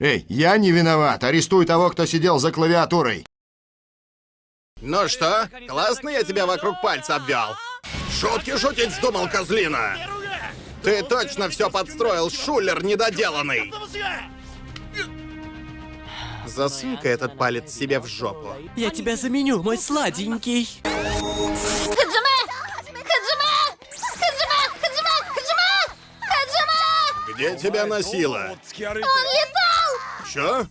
Эй, я не виноват. Арестуй того, кто сидел за клавиатурой. Ну что, классно я тебя вокруг пальца обвел? Шутки шутить вздумал, козлина! Ты точно все подстроил, шулер недоделанный! Засунь-ка этот палец себе в жопу. Я тебя заменю, мой сладенький. Хаджиме! Хаджиме! Хаджиме! Хаджиме! Хаджиме! Где тебя носило? Он летал! Чё?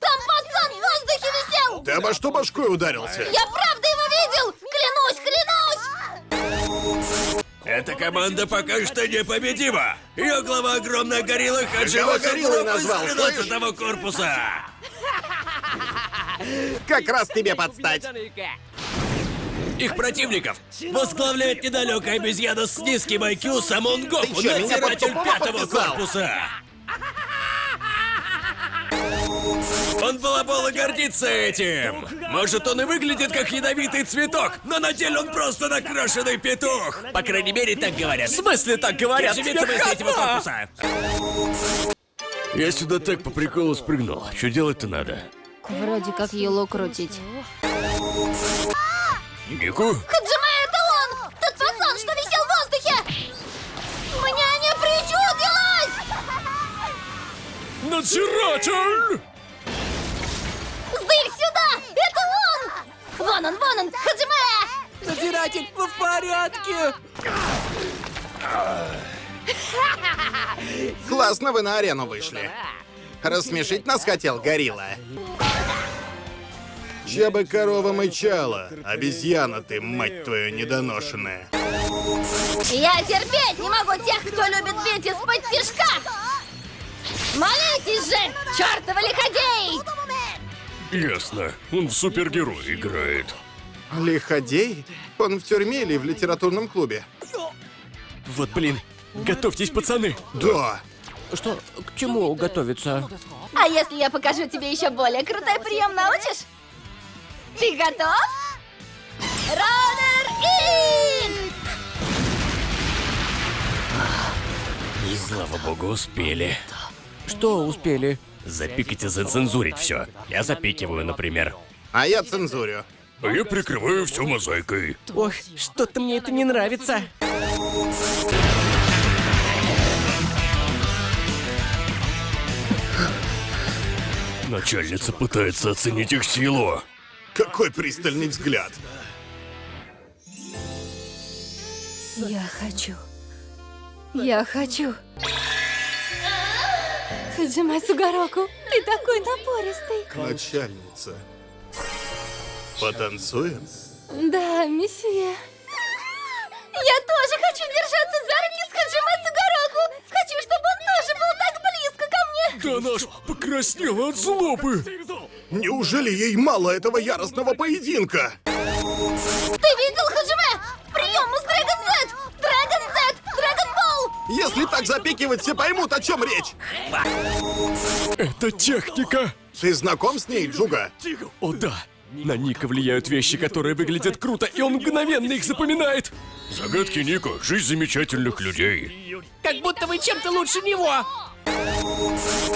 Там пацан в воздухе висел! Ты обо что башкой ударился? Я правда его видел! Клянусь, клянусь! Эта команда пока что непобедима. Ее глава огромная горилла Хаджима Кого гориллой назвал, с слышь? того корпуса. Как раз тебе подстать. Их противников возглавляет недалекая обезьяна с низким IQ Самон Гоку, надзиратель пятого корпуса. Он балабол и гордится этим. Может, он и выглядит как ядовитый цветок, но на деле он просто накрашенный петух. По крайней мере, так говорят. В смысле так говорят? Из третьего корпуса. Я сюда так по приколу спрыгнул. Что делать-то надо? Вроде как ело крутить. Нику? Хаджиме, это он! Тот пацан, что висел в воздухе! Мне не причудилось! Надзиратель! Он! Хаджиме! Надзиратель, вы в порядке? Классно вы на арену вышли. Рассмешить нас хотел горилла. Чья бы корова мычала, обезьяна ты, мать твою, недоношенная. Я терпеть не могу тех, кто любит бить из-под тишка! Молитесь же, чертовы лиходеи! Ясно. Он в супергероя играет. Лиходей? Он в тюрьме или в литературном клубе? Вот блин. Готовьтесь, пацаны. Да. Что, к чему готовиться? А если я покажу тебе еще более крутой прием, научишь? Ты готов? Раннер ин! И слава богу, успели. Что успели? Запикать и зацензурить все. Я запикиваю, например. А я цензурю. А я прикрываю все мозаикой. Ох, что-то мне это не нравится. Начальница пытается оценить их силу. Какой пристальный взгляд. Я хочу. Я хочу. Хаджима Сугароку, ты такой напористый. Начальница. Потанцуем? Да, месье. Я тоже хочу держаться за руки с Хаджима Сугароку. Хочу, чтобы он тоже был так близко ко мне. Да наш покраснела от злобы. Неужели ей мало этого яростного поединка? Ты видел, Хаджиме? Прием из Dragon Z! Dragon Z! Dragon Ball! Если так запикивать, все поймут, о чем речь. Это техника. Ты знаком с ней, Джуга? О да. На Ника влияют вещи, которые выглядят круто, и он мгновенно их запоминает. Загадки Ника — жизнь замечательных людей. Как будто вы чем-то лучше него.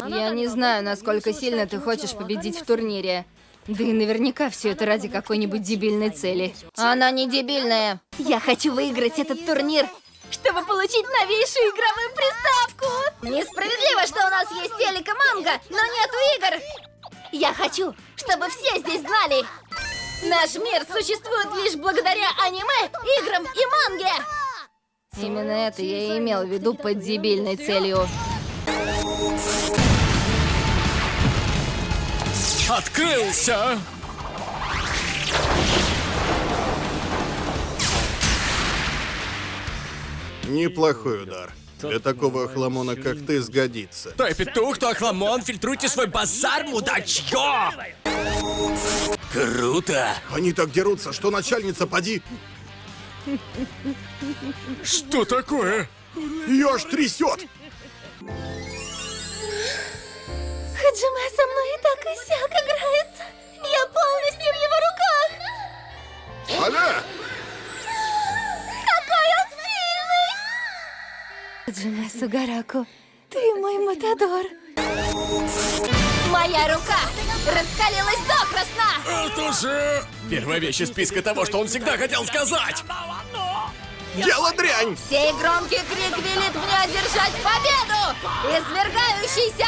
Я не знаю, насколько сильно ты хочешь победить в турнире. Да и наверняка все это ради какой-нибудь дебильной цели. Она не дебильная. Я хочу выиграть этот турнир, чтобы получить новейшую игровую приставку. Несправедливо, что у нас есть телек и манго, но нету игр. Я хочу, чтобы все здесь знали. Наш мир существует лишь благодаря аниме, играм и манге. Именно это я и имел в виду под дебильной целью. Открылся! Неплохой удар. Для такого охламона, как ты, сгодится. Той петух, то охламон, фильтруйте свой базар, мудачье! Круто! Они так дерутся, что начальница поди... Что такое? Ее аж трясет! Хаджиме со мной и так и сяк играется. Я полностью в его руках. Аля! Какой он сильный! Хаджиме Сугараку, ты мой матадор. Моя рука раскалилась докрасна! Это же... Первая вещь из списка того, что он всегда хотел сказать. Дело дрянь! Сей громкий крик велит мне одержать победу! Извергающийся!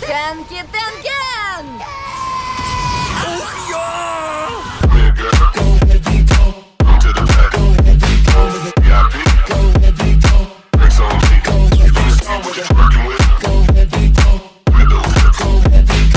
Хэнки Тенкен! Ух, я!